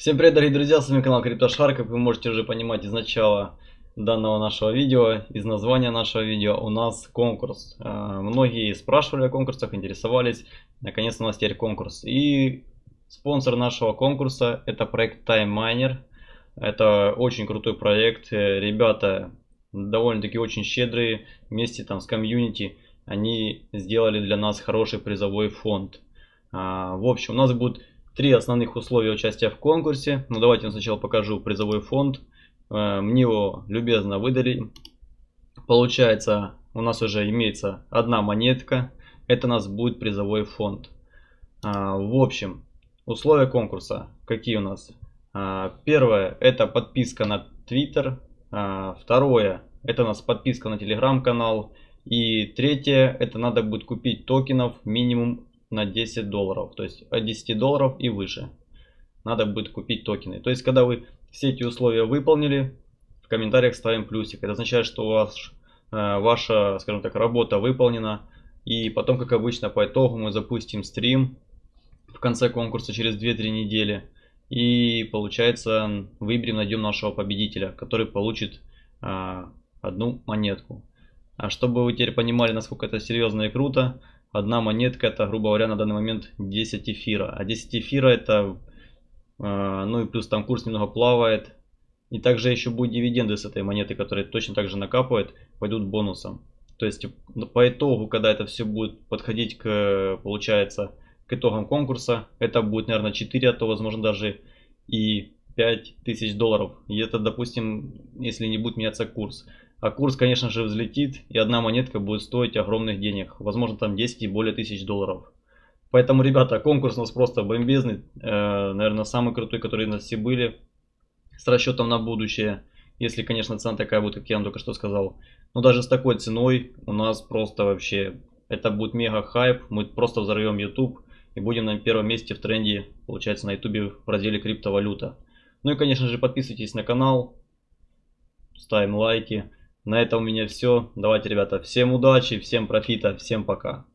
Всем привет, дорогие друзья, с вами канал CryptoShark, как вы можете уже понимать из начала данного нашего видео, из названия нашего видео, у нас конкурс. А, многие спрашивали о конкурсах, интересовались, наконец у нас теперь конкурс. И спонсор нашего конкурса это проект Time Miner, это очень крутой проект, ребята довольно-таки очень щедрые, вместе там с комьюнити, они сделали для нас хороший призовой фонд. А, в общем, у нас будет Три основных условия участия в конкурсе. Ну давайте я сначала покажу призовой фонд. Э, мне его любезно выдали. Получается, у нас уже имеется одна монетка. Это у нас будет призовой фонд. А, в общем, условия конкурса какие у нас? А, первое, это подписка на Twitter. Второе, это у нас подписка на телеграм-канал. И третье, это надо будет купить токенов минимум на 10 долларов. То есть от 10 долларов и выше. Надо будет купить токены. То есть когда вы все эти условия выполнили, в комментариях ставим плюсик. Это означает, что у вас, э, ваша, скажем так, работа выполнена. И потом, как обычно, по итогу мы запустим стрим в конце конкурса через 2-3 недели. И получается, выберем, найдем нашего победителя, который получит э, одну монетку. А чтобы вы теперь понимали, насколько это серьезно и круто, одна монетка это, грубо говоря, на данный момент 10 эфира. А 10 эфира это, э, ну и плюс там курс немного плавает. И также еще будут дивиденды с этой монеты, которые точно так же накапывают, пойдут бонусом. То есть по итогу, когда это все будет подходить к, получается, к итогам конкурса, это будет, наверное, 4, а то, возможно, даже и 5 тысяч долларов. И это, допустим, если не будет меняться курс. А курс, конечно же, взлетит, и одна монетка будет стоить огромных денег. Возможно, там 10 и более тысяч долларов. Поэтому, ребята, конкурс у нас просто бомбезный. Э, наверное, самый крутой, который у нас все были. С расчетом на будущее. Если, конечно, цена такая будет, как я вам только что сказал. Но даже с такой ценой у нас просто вообще... Это будет мега хайп. Мы просто взорвем YouTube. И будем на первом месте в тренде, получается, на YouTube в разделе криптовалюта. Ну и, конечно же, подписывайтесь на канал. Ставим лайки. На этом у меня все. Давайте, ребята, всем удачи, всем профита, всем пока.